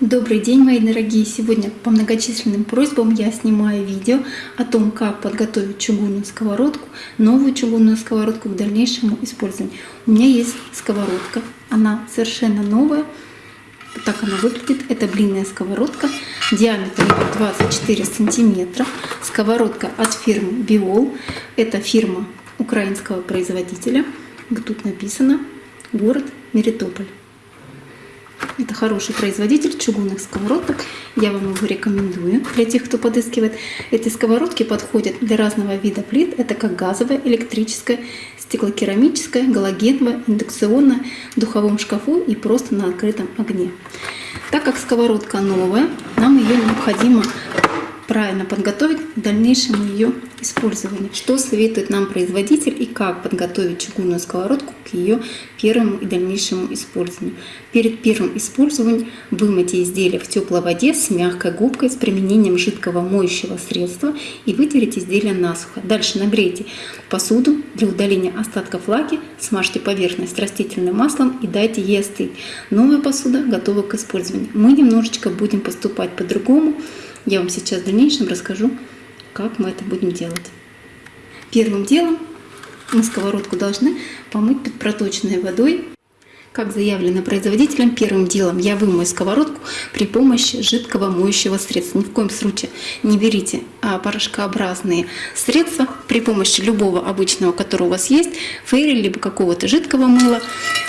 Добрый день, мои дорогие! Сегодня по многочисленным просьбам я снимаю видео о том, как подготовить чугунную сковородку, новую чугунную сковородку к дальнейшему использованию. У меня есть сковородка, она совершенно новая, вот так она выглядит. Это блинная сковородка, диаметр 24 сантиметра. Сковородка от фирмы Биол. Это фирма украинского производителя. Тут написано город Мелитополь. Это хороший производитель чугунных сковородок. Я вам его рекомендую для тех, кто подыскивает. Эти сковородки подходят для разного вида плит. Это как газовая, электрическая, стеклокерамическая, галогеновая, индукционная, в духовом шкафу и просто на открытом огне. Так как сковородка новая, нам ее необходимо правильно подготовить к дальнейшему ее использованию. Что советует нам производитель и как подготовить чугунную сковородку к ее первому и дальнейшему использованию. Перед первым использованием вымойте изделие в теплой воде с мягкой губкой с применением жидкого моющего средства и вытерите изделие насухо. Дальше нагрейте посуду для удаления остатков влаги, смажьте поверхность растительным маслом и дайте ей остыть. Новая посуда готова к использованию. Мы немножечко будем поступать по-другому. Я вам сейчас в дальнейшем расскажу, как мы это будем делать. Первым делом мы сковородку должны помыть под проточной водой. Как заявлено производителем, первым делом я вымою сковородку при помощи жидкого моющего средства. Ни в коем случае не берите а, порошкообразные средства при помощи любого обычного, который у вас есть, фейри, либо какого-то жидкого мыла.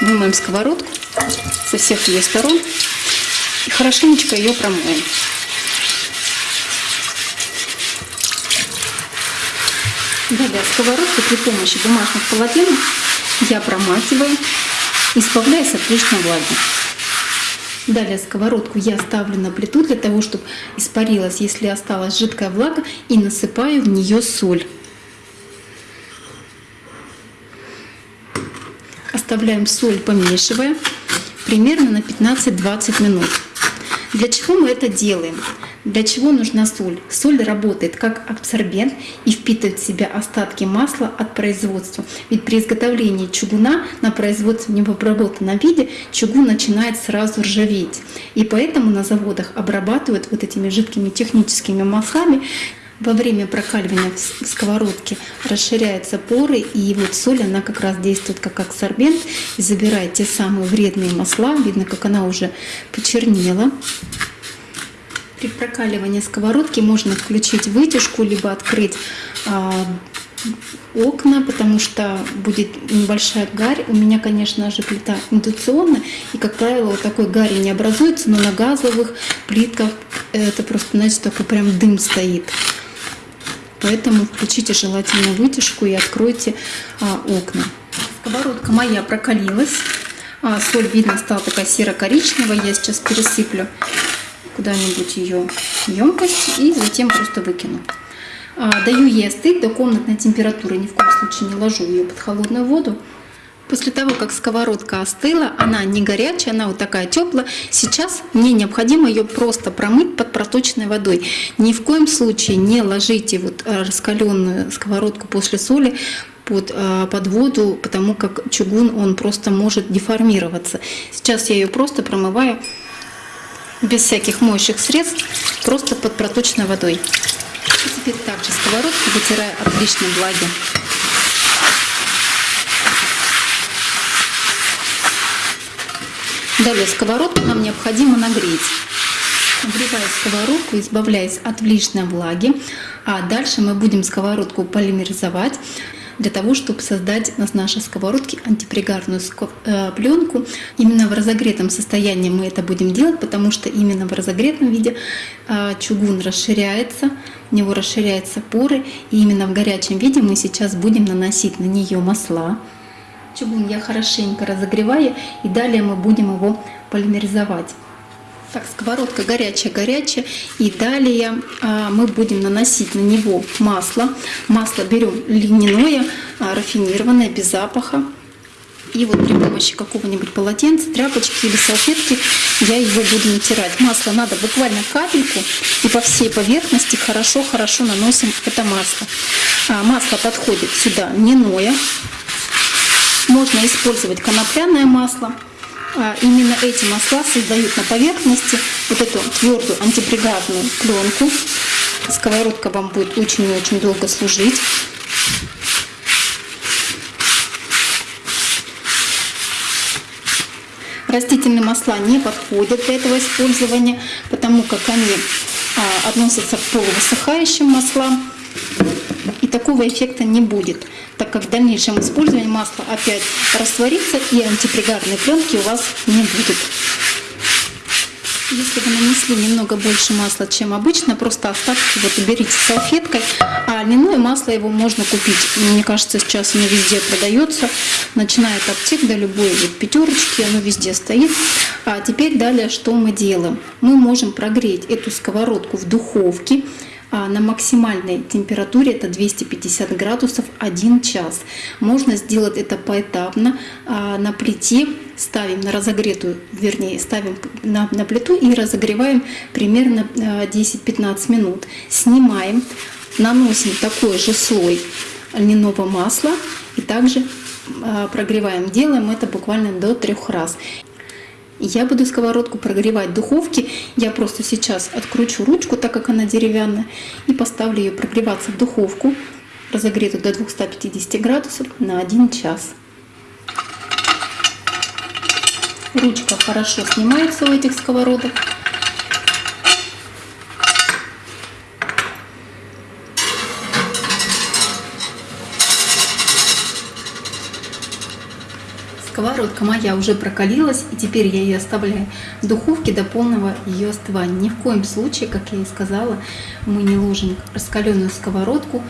Вымоем сковородку со всех ее сторон и хорошенечко ее промоем. Далее сковородку при помощи бумажных полотенец я проматываю, избавляясь от лишней влаги. Далее сковородку я ставлю на плиту для того, чтобы испарилась, если осталась жидкая влага, и насыпаю в нее соль. Оставляем соль, помешивая, примерно на 15-20 минут. Для чего мы это делаем? Для чего нужна соль? Соль работает как абсорбент и впитывает в себя остатки масла от производства. Ведь при изготовлении чугуна на производстве в необработанном виде чугун начинает сразу ржаветь. И поэтому на заводах обрабатывают вот этими жидкими техническими маслами во время прокаливания в сковородке расширяются поры, и вот соль, она как раз действует как абсорбент и забирает те самые вредные масла. Видно, как она уже почернела. При прокаливании сковородки можно включить вытяжку, либо открыть а, окна, потому что будет небольшая гарь. У меня, конечно же, плита индукционная, и, как правило, вот такой гари не образуется, но на газовых плитках это просто, знаете, такой прям дым стоит. Поэтому включите желательно вытяжку и откройте а, окна. Сковородка моя прокалилась. А, соль, видно, стала такая серо-коричневая. Я сейчас пересыплю куда-нибудь ее емкость и затем просто выкину. А, даю ей остыть до комнатной температуры. Ни в коем случае не ложу ее под холодную воду. После того, как сковородка остыла, она не горячая, она вот такая теплая. Сейчас мне необходимо ее просто промыть под проточной водой. Ни в коем случае не ложите вот э, раскаленную сковородку после соли под, э, под воду, потому как чугун он просто может деформироваться. Сейчас я ее просто промываю без всяких моющих средств, просто под проточной водой. И теперь также сковородку вытираю от лишней влаги. Далее сковородку нам необходимо нагреть. Нагревая сковородку, избавляясь от лишней влаги, а дальше мы будем сковородку полимеризовать для того, чтобы создать с нашей сковородки антипригарную э, пленку. Именно в разогретом состоянии мы это будем делать, потому что именно в разогретом виде э, чугун расширяется, у него расширяются поры, и именно в горячем виде мы сейчас будем наносить на нее масла. Чугун я хорошенько разогреваю, и далее мы будем его полимеризовать. Так, сковородка горячая-горячая. И далее а, мы будем наносить на него масло. Масло берем льняное, а, рафинированное, без запаха. И вот при помощи какого-нибудь полотенца, тряпочки или салфетки я его буду натирать. Масло надо буквально капельку и по всей поверхности хорошо-хорошо наносим это масло. А, масло подходит сюда льняное. Можно использовать конопляное масло а, именно эти масла создают на поверхности вот эту твердую антипригарную пленку. Сковородка вам будет очень и очень долго служить. Растительные масла не подходят для этого использования, потому как они а, относятся к полувысыхающим маслам. И такого эффекта не будет, так как в дальнейшем использовании масло опять растворится и антипригарной пленки у вас не будет. Если вы нанесли немного больше масла, чем обычно, просто остатки вот уберите салфеткой. А льняное масло его можно купить. Мне кажется, сейчас оно везде продается. Начиная от аптек до любой вот пятерочки, оно везде стоит. А теперь далее что мы делаем? Мы можем прогреть эту сковородку в духовке на максимальной температуре, это 250 градусов, 1 час. Можно сделать это поэтапно а, на плите, ставим на разогретую, вернее, ставим на, на плиту и разогреваем примерно 10-15 а, минут. Снимаем, наносим такой же слой льняного масла и также прогреваем. Делаем это буквально до трех раз. Я буду сковородку прогревать в духовке. Я просто сейчас откручу ручку, так как она деревянная, и поставлю ее прогреваться в духовку, разогретую до 250 градусов на 1 час. Ручка хорошо снимается у этих сковородок. Сковородка моя уже прокалилась, и теперь я ее оставляю в духовке до полного ее остывания. Ни в коем случае, как я и сказала, мы не ложим раскаленную сковородку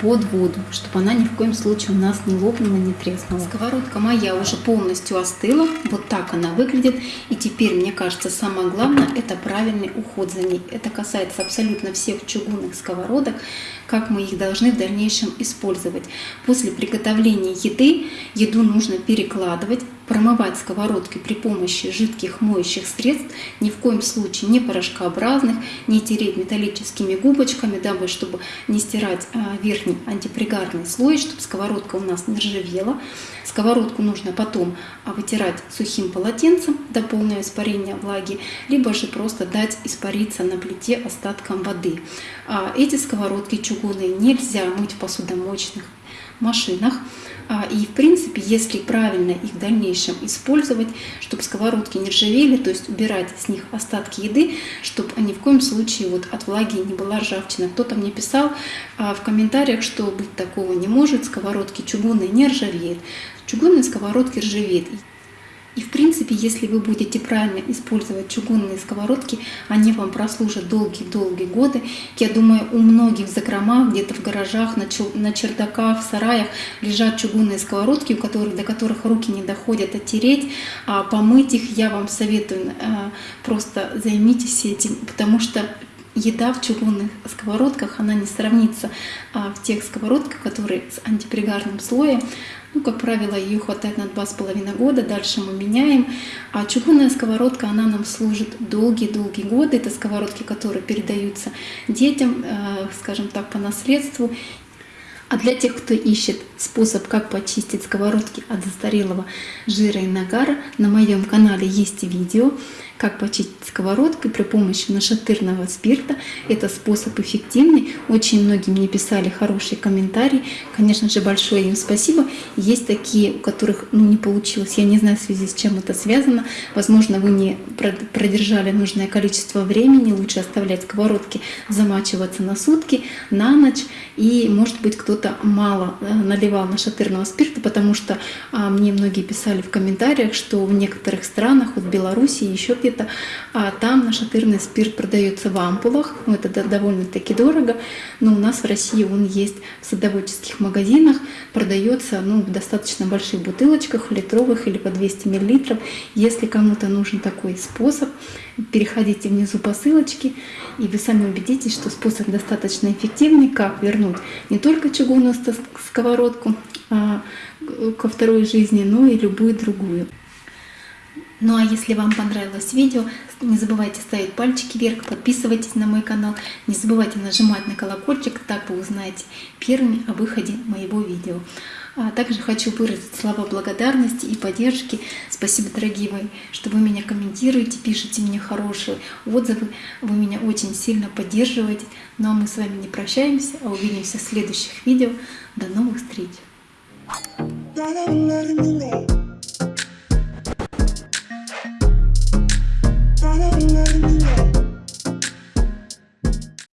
под воду, чтобы она ни в коем случае у нас не лопнула, не треснула. Сковородка моя уже полностью остыла, вот так она выглядит. И теперь, мне кажется, самое главное, это правильный уход за ней. Это касается абсолютно всех чугунных сковородок, как мы их должны в дальнейшем использовать. После приготовления еды, еду нужно перекладывать, промывать сковородки при помощи жидких моющих средств, ни в коем случае не порошкообразных, не тереть металлическими губочками, дабы чтобы не стирать а, верхний антипригарный слой, чтобы сковородка у нас не ржавела. Сковородку нужно потом а, вытирать сухим полотенцем до полного испарения влаги, либо же просто дать испариться на плите остатком воды. А, эти сковородки чугунные нельзя мыть в посудомоечных машинах. А, и в принципе, если правильно их в дальнейшем использовать, чтобы сковородки не ржавели, то есть убирать с них остатки еды, чтобы ни в коем случае вот от влаги не была ржавчина. Кто-то мне писал а, в комментариях, что быть такого не может, сковородки чугунные не ржавеют. Чугунные сковородки ржавеют. И в принципе, если вы будете правильно использовать чугунные сковородки, они вам прослужат долгие-долгие годы. Я думаю, у многих в закромах, где-то в гаражах, на чердаках, в сараях лежат чугунные сковородки, у которых, до которых руки не доходят оттереть, а помыть их я вам советую. Э, просто займитесь этим, потому что еда в чугунных сковородках, она не сравнится а, в тех сковородках, которые с антипригарным слоем. Ну, как правило, ее хватает на два с половиной года, дальше мы меняем. А чугунная сковородка, она нам служит долгие-долгие годы. Это сковородки, которые передаются детям, э, скажем так, по наследству. А для тех, кто ищет способ, как почистить сковородки от застарелого жира и нагара, на моем канале есть видео как почистить сковородку при помощи нашатырного спирта. Это способ эффективный. Очень многие мне писали хорошие комментарии. Конечно же, большое им спасибо. Есть такие, у которых ну, не получилось. Я не знаю, в связи с чем это связано. Возможно, вы не продержали нужное количество времени. Лучше оставлять сковородки замачиваться на сутки, на ночь. И, может быть, кто-то мало э, наливал нашатырного спирта, потому что а, мне многие писали в комментариях, что в некоторых странах, вот в Беларуси, еще где где-то, а там нашатырный спирт продается в ампулах, ну, это довольно-таки дорого, но у нас в России он есть в садоводческих магазинах, продается ну, в достаточно больших бутылочках, литровых или по 200 мл. Если кому-то нужен такой способ, переходите внизу по ссылочке, и вы сами убедитесь, что способ достаточно эффективный, как вернуть не только чугунную сковородку а, ко второй жизни, но и любую другую. Ну а если вам понравилось видео, не забывайте ставить пальчики вверх, подписывайтесь на мой канал, не забывайте нажимать на колокольчик, так вы узнаете первыми о выходе моего видео. А также хочу выразить слова благодарности и поддержки. Спасибо, дорогие мои, что вы меня комментируете, пишете мне хорошие отзывы. Вы меня очень сильно поддерживаете. Ну а мы с вами не прощаемся, а увидимся в следующих видео. До новых встреч!